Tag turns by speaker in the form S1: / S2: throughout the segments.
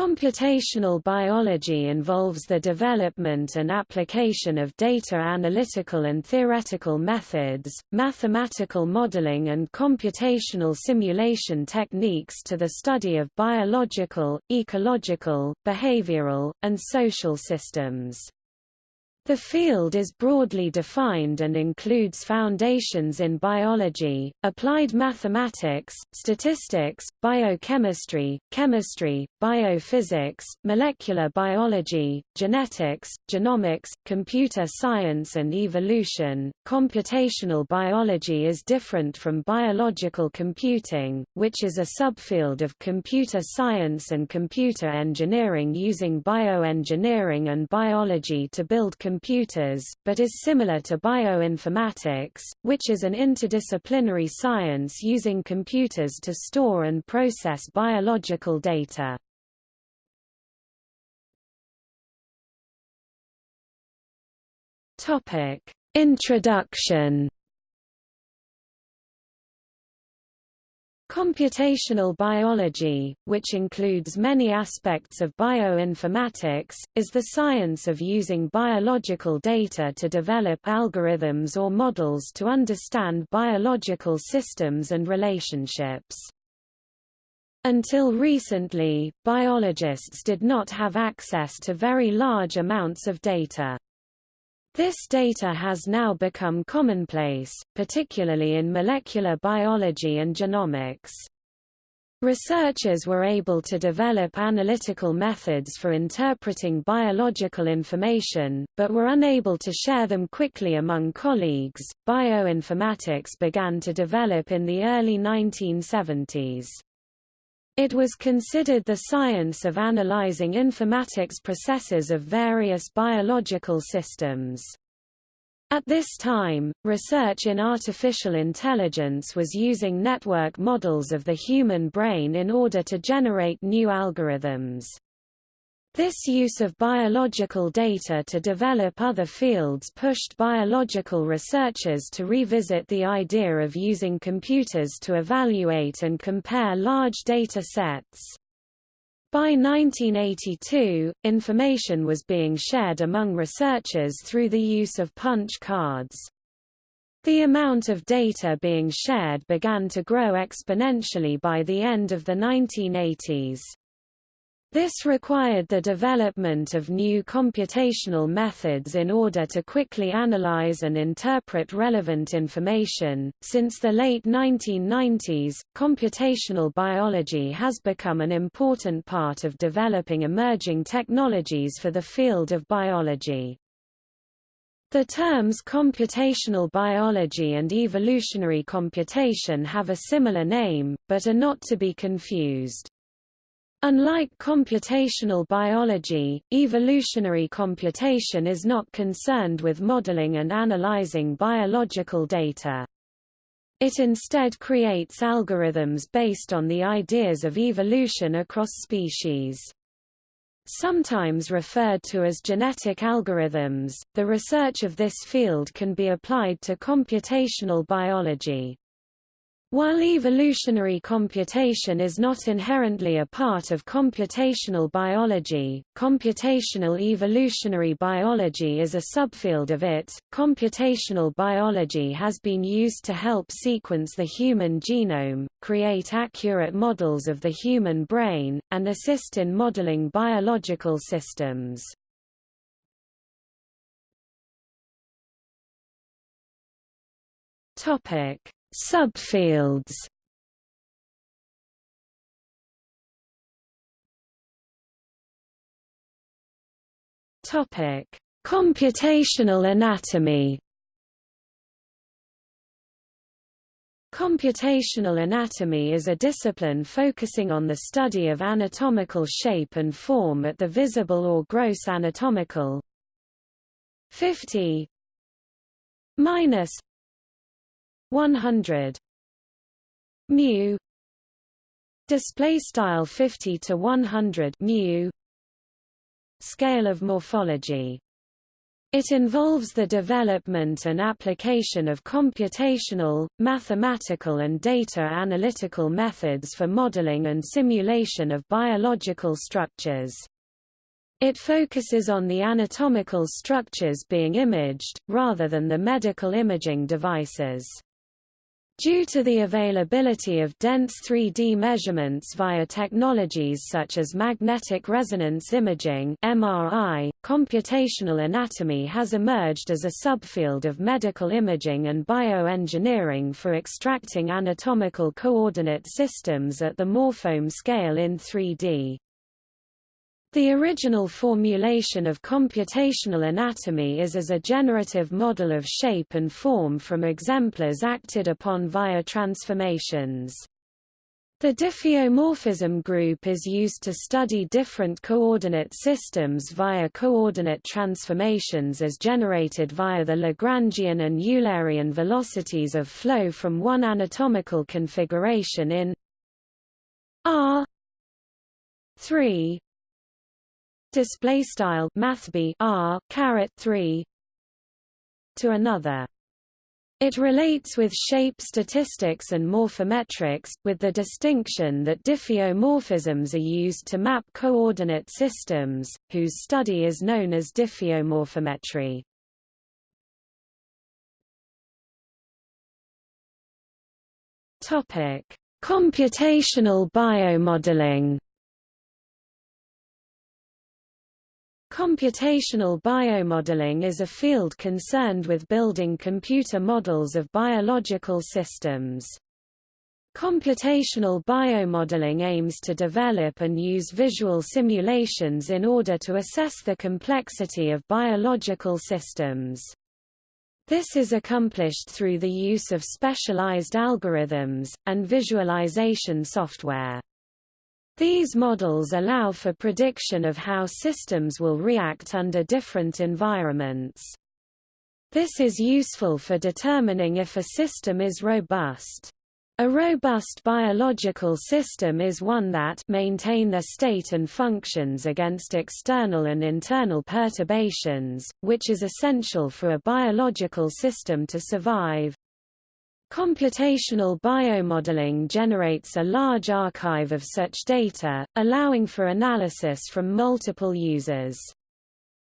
S1: Computational biology involves the development and application of data analytical and theoretical methods, mathematical modeling and computational simulation techniques to the study of biological, ecological, behavioral, and social systems. The field is broadly defined and includes foundations in biology, applied mathematics, statistics, biochemistry, chemistry, biophysics, molecular biology, genetics, genomics, computer science and evolution. Computational biology is different from biological computing, which is a subfield of computer science and computer engineering using bioengineering and biology to build computers, but is similar to bioinformatics, which is an interdisciplinary science using computers to store and process biological data. Introduction Computational biology, which includes many aspects of bioinformatics, is the science of using biological data to develop algorithms or models to understand biological systems and relationships. Until recently, biologists did not have access to very large amounts of data. This data has now become commonplace, particularly in molecular biology and genomics. Researchers were able to develop analytical methods for interpreting biological information, but were unable to share them quickly among colleagues. Bioinformatics began to develop in the early 1970s. It was considered the science of analyzing informatics processes of various biological systems. At this time, research in artificial intelligence was using network models of the human brain in order to generate new algorithms. This use of biological data to develop other fields pushed biological researchers to revisit the idea of using computers to evaluate and compare large data sets. By 1982, information was being shared among researchers through the use of punch cards. The amount of data being shared began to grow exponentially by the end of the 1980s. This required the development of new computational methods in order to quickly analyze and interpret relevant information. Since the late 1990s, computational biology has become an important part of developing emerging technologies for the field of biology. The terms computational biology and evolutionary computation have a similar name, but are not to be confused. Unlike computational biology, evolutionary computation is not concerned with modeling and analyzing biological data. It instead creates algorithms based on the ideas of evolution across species. Sometimes referred to as genetic algorithms, the research of this field can be applied to computational biology. While evolutionary computation is not inherently a part of computational biology, computational evolutionary biology is a subfield of it. Computational biology has been used to help sequence the human genome, create accurate models of the human brain, and assist in modeling biological systems. Topic Subfields. Topic: Computational anatomy. Computational anatomy is a discipline focusing on the study of anatomical shape and form at the visible or gross anatomical. 50 minus 100 mu display style 50 to 100 mu scale of morphology It involves the development and application of computational, mathematical and data analytical methods for modeling and simulation of biological structures. It focuses on the anatomical structures being imaged, rather than the medical imaging devices. Due to the availability of dense 3D measurements via technologies such as magnetic resonance imaging (MRI), computational anatomy has emerged as a subfield of medical imaging and bioengineering for extracting anatomical coordinate systems at the morphome scale in 3D. The original formulation of computational anatomy is as a generative model of shape and form from exemplars acted upon via transformations. The diffeomorphism group is used to study different coordinate systems via coordinate transformations as generated via the Lagrangian and Eulerian velocities of flow from one anatomical configuration in R 3 display style mathb r caret 3 to another it relates with shape statistics and morphometrics, with the distinction that diffeomorphisms are used to map coordinate systems, whose study is known as diffeomorphometry. Computational biomodeling Computational biomodeling is a field concerned with building computer models of biological systems. Computational biomodeling aims to develop and use visual simulations in order to assess the complexity of biological systems. This is accomplished through the use of specialized algorithms, and visualization software. These models allow for prediction of how systems will react under different environments. This is useful for determining if a system is robust. A robust biological system is one that maintain their state and functions against external and internal perturbations, which is essential for a biological system to survive. Computational biomodeling generates a large archive of such data, allowing for analysis from multiple users.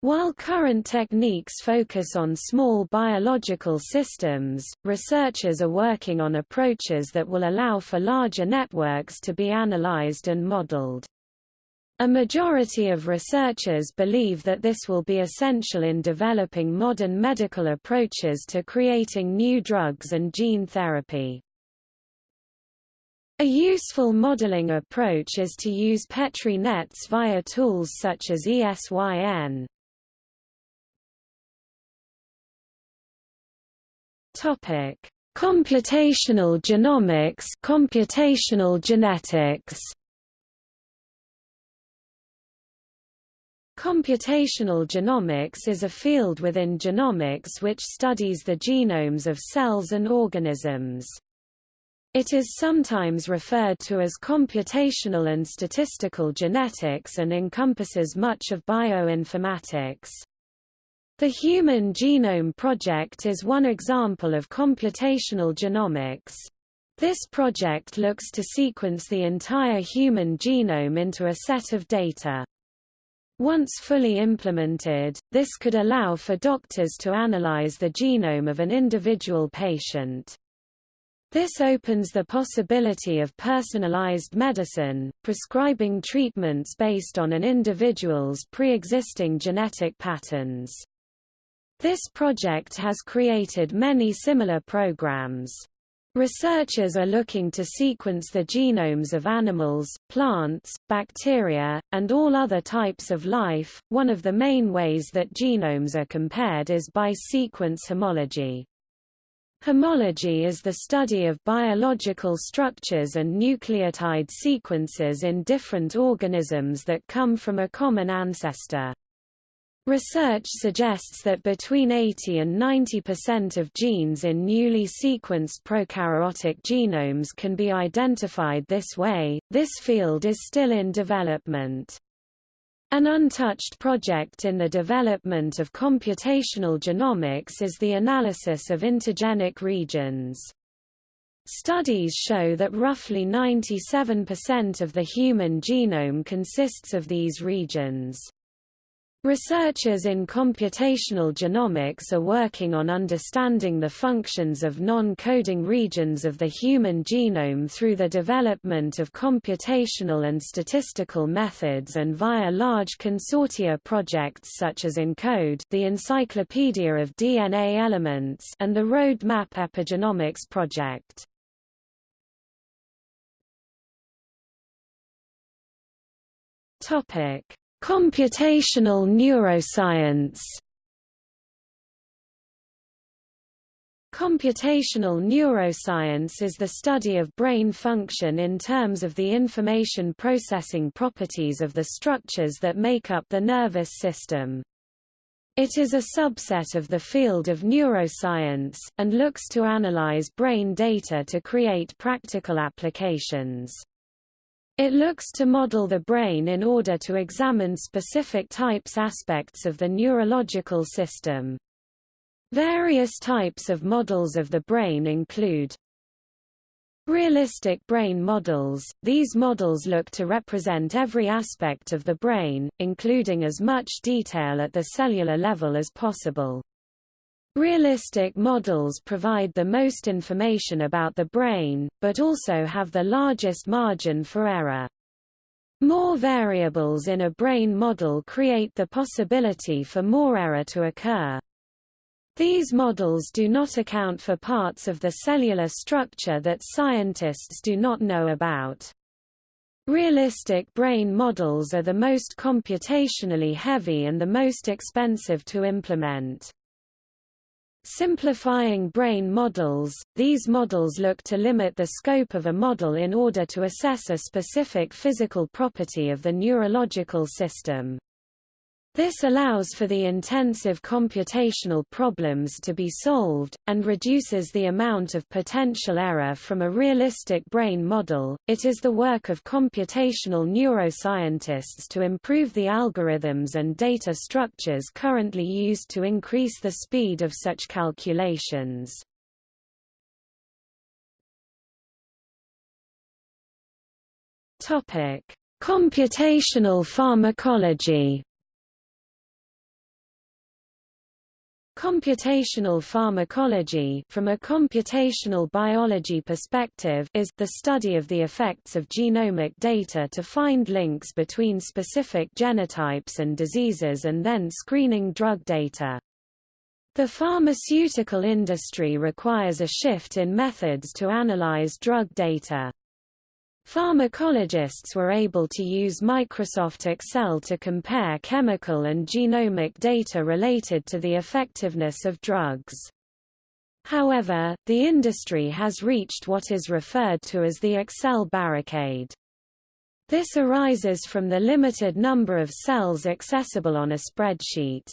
S1: While current techniques focus on small biological systems, researchers are working on approaches that will allow for larger networks to be analyzed and modeled. A majority of researchers believe that this will be essential in developing modern medical approaches to creating new drugs and gene therapy. A useful modeling approach is to use Petri nets via tools such as ESYN. Topic: Computational genomics, computational genetics. Computational genomics is a field within genomics which studies the genomes of cells and organisms. It is sometimes referred to as computational and statistical genetics and encompasses much of bioinformatics. The Human Genome Project is one example of computational genomics. This project looks to sequence the entire human genome into a set of data. Once fully implemented, this could allow for doctors to analyze the genome of an individual patient. This opens the possibility of personalized medicine, prescribing treatments based on an individual's pre-existing genetic patterns. This project has created many similar programs. Researchers are looking to sequence the genomes of animals, plants, bacteria, and all other types of life. One of the main ways that genomes are compared is by sequence homology. Homology is the study of biological structures and nucleotide sequences in different organisms that come from a common ancestor. Research suggests that between 80 and 90% of genes in newly sequenced prokaryotic genomes can be identified this way. This field is still in development. An untouched project in the development of computational genomics is the analysis of intergenic regions. Studies show that roughly 97% of the human genome consists of these regions. Researchers in computational genomics are working on understanding the functions of non-coding regions of the human genome through the development of computational and statistical methods and via large consortia projects such as ENCODE the Encyclopedia of DNA Elements and the Roadmap Epigenomics project. Topic Computational neuroscience Computational neuroscience is the study of brain function in terms of the information processing properties of the structures that make up the nervous system. It is a subset of the field of neuroscience, and looks to analyze brain data to create practical applications. It looks to model the brain in order to examine specific types aspects of the neurological system. Various types of models of the brain include Realistic brain models – These models look to represent every aspect of the brain, including as much detail at the cellular level as possible. Realistic models provide the most information about the brain, but also have the largest margin for error. More variables in a brain model create the possibility for more error to occur. These models do not account for parts of the cellular structure that scientists do not know about. Realistic brain models are the most computationally heavy and the most expensive to implement. Simplifying brain models – These models look to limit the scope of a model in order to assess a specific physical property of the neurological system. This allows for the intensive computational problems to be solved, and reduces the amount of potential error from a realistic brain model. It is the work of computational neuroscientists to improve the algorithms and data structures currently used to increase the speed of such calculations. Computational pharmacology Computational pharmacology from a computational biology perspective is the study of the effects of genomic data to find links between specific genotypes and diseases and then screening drug data. The pharmaceutical industry requires a shift in methods to analyze drug data. Pharmacologists were able to use Microsoft Excel to compare chemical and genomic data related to the effectiveness of drugs. However, the industry has reached what is referred to as the Excel barricade. This arises from the limited number of cells accessible on a spreadsheet.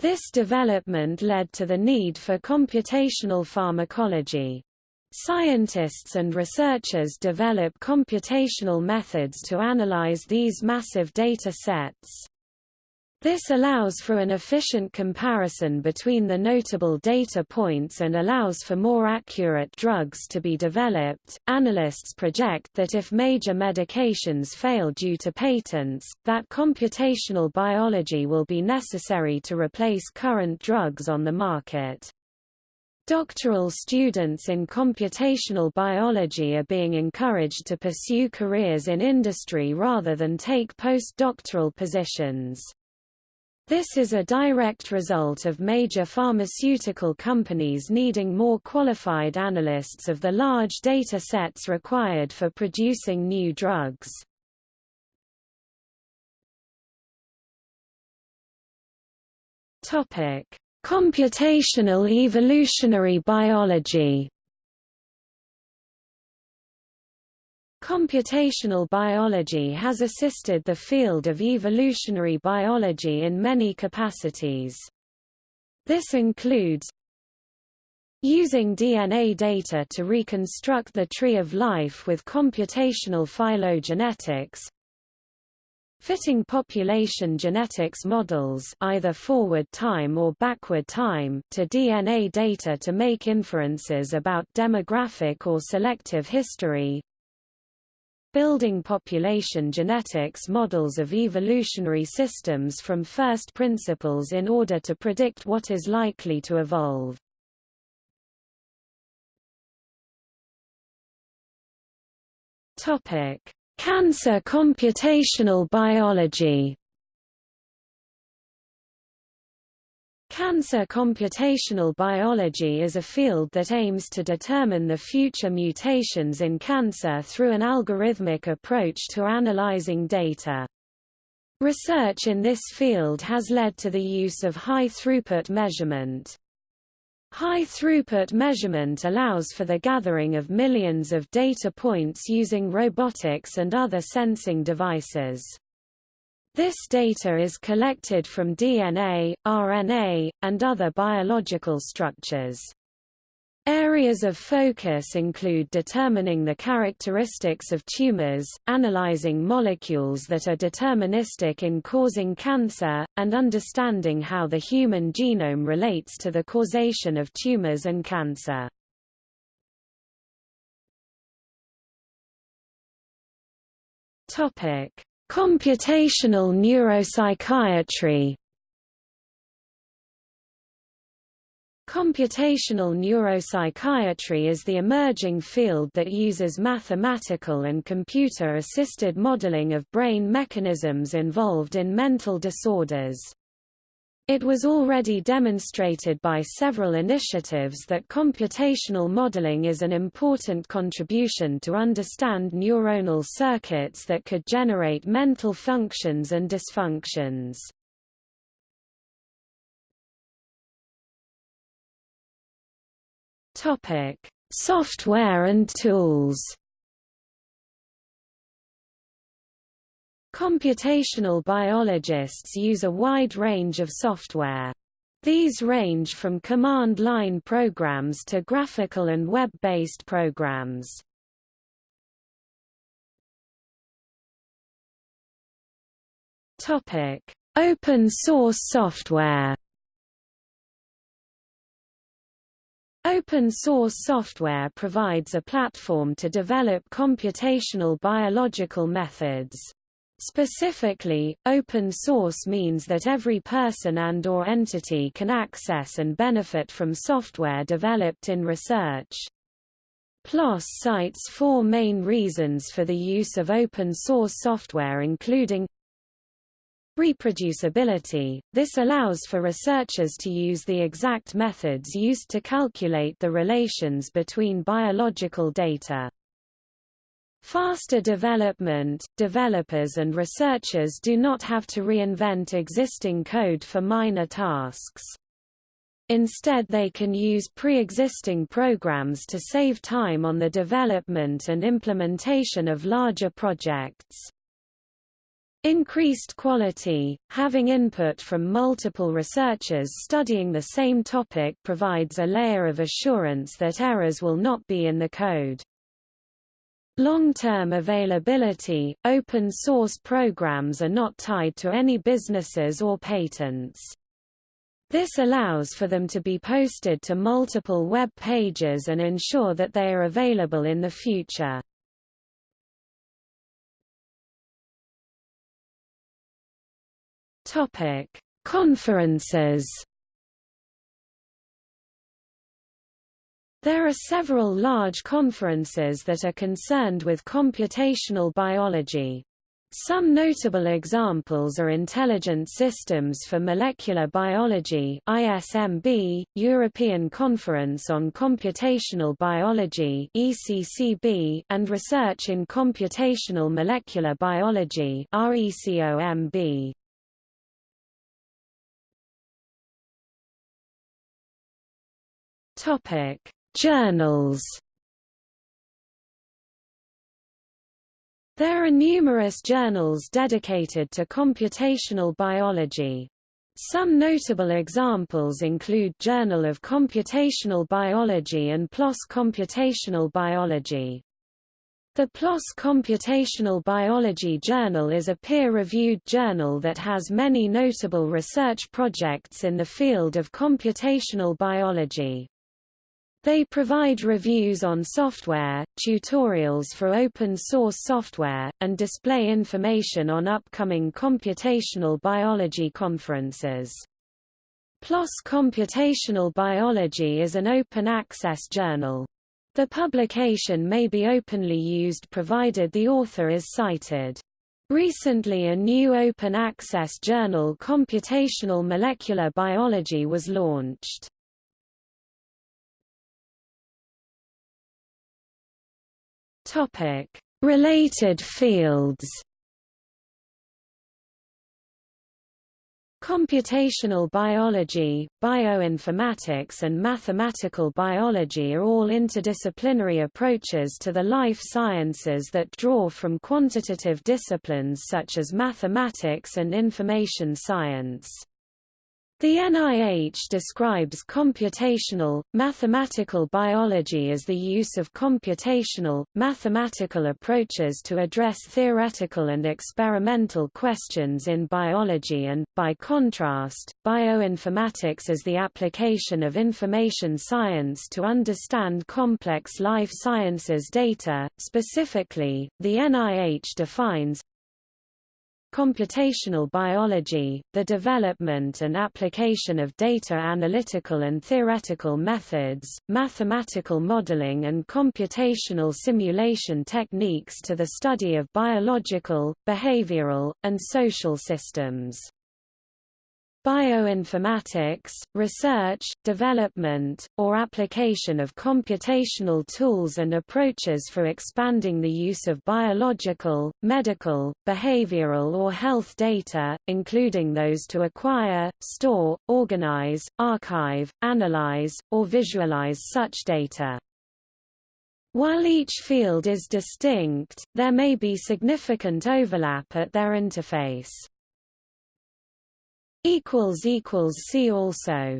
S1: This development led to the need for computational pharmacology. Scientists and researchers develop computational methods to analyze these massive data sets. This allows for an efficient comparison between the notable data points and allows for more accurate drugs to be developed. Analysts project that if major medications fail due to patents, that computational biology will be necessary to replace current drugs on the market. Doctoral students in computational biology are being encouraged to pursue careers in industry rather than take postdoctoral positions. This is a direct result of major pharmaceutical companies needing more qualified analysts of the large data sets required for producing new drugs. Topic: Computational evolutionary biology Computational biology has assisted the field of evolutionary biology in many capacities. This includes Using DNA data to reconstruct the tree of life with computational phylogenetics Fitting population genetics models either forward time or backward time to DNA data to make inferences about demographic or selective history. Building population genetics models of evolutionary systems from first principles in order to predict what is likely to evolve. Topic: Cancer computational biology Cancer computational biology is a field that aims to determine the future mutations in cancer through an algorithmic approach to analyzing data. Research in this field has led to the use of high-throughput measurement. High-throughput measurement allows for the gathering of millions of data points using robotics and other sensing devices. This data is collected from DNA, RNA, and other biological structures. Areas of focus include determining the characteristics of tumors, analyzing molecules that are deterministic in causing cancer, and understanding how the human genome relates to the causation of tumors and cancer. Computational neuropsychiatry Computational neuropsychiatry is the emerging field that uses mathematical and computer-assisted modeling of brain mechanisms involved in mental disorders. It was already demonstrated by several initiatives that computational modeling is an important contribution to understand neuronal circuits that could generate mental functions and dysfunctions. Topic: Software and tools. Computational biologists use a wide range of software. These range from command-line programs to graphical and web-based programs. Topic: Open source software. Open source software provides a platform to develop computational biological methods. Specifically, open source means that every person and or entity can access and benefit from software developed in research. PLOS cites four main reasons for the use of open source software including Reproducibility – This allows for researchers to use the exact methods used to calculate the relations between biological data. Faster development – Developers and researchers do not have to reinvent existing code for minor tasks. Instead they can use pre-existing programs to save time on the development and implementation of larger projects. Increased quality, having input from multiple researchers studying the same topic provides a layer of assurance that errors will not be in the code. Long-term availability – Open source programs are not tied to any businesses or patents. This allows for them to be posted to multiple web pages and ensure that they are available in the future. Topic: Conferences. There are several large conferences that are concerned with computational biology. Some notable examples are Intelligent Systems for Molecular Biology ISMB, European Conference on Computational Biology ECCB, and Research in Computational Molecular Biology RECOMB. Topic: Journals. There are numerous journals dedicated to computational biology. Some notable examples include Journal of Computational Biology and PLOS Computational Biology. The PLOS Computational Biology Journal is a peer-reviewed journal that has many notable research projects in the field of computational biology. They provide reviews on software, tutorials for open-source software, and display information on upcoming computational biology conferences. PLOS Computational Biology is an open-access journal. The publication may be openly used provided the author is cited. Recently a new open-access journal Computational Molecular Biology was launched. Related fields Computational biology, bioinformatics and mathematical biology are all interdisciplinary approaches to the life sciences that draw from quantitative disciplines such as mathematics and information science. The NIH describes computational, mathematical biology as the use of computational, mathematical approaches to address theoretical and experimental questions in biology and, by contrast, bioinformatics as the application of information science to understand complex life sciences data. Specifically, the NIH defines Computational biology, the development and application of data analytical and theoretical methods, mathematical modeling and computational simulation techniques to the study of biological, behavioral, and social systems. Bioinformatics, research, development, or application of computational tools and approaches for expanding the use of biological, medical, behavioral or health data, including those to acquire, store, organize, archive, analyze, or visualize such data. While each field is distinct, there may be significant overlap at their interface. See also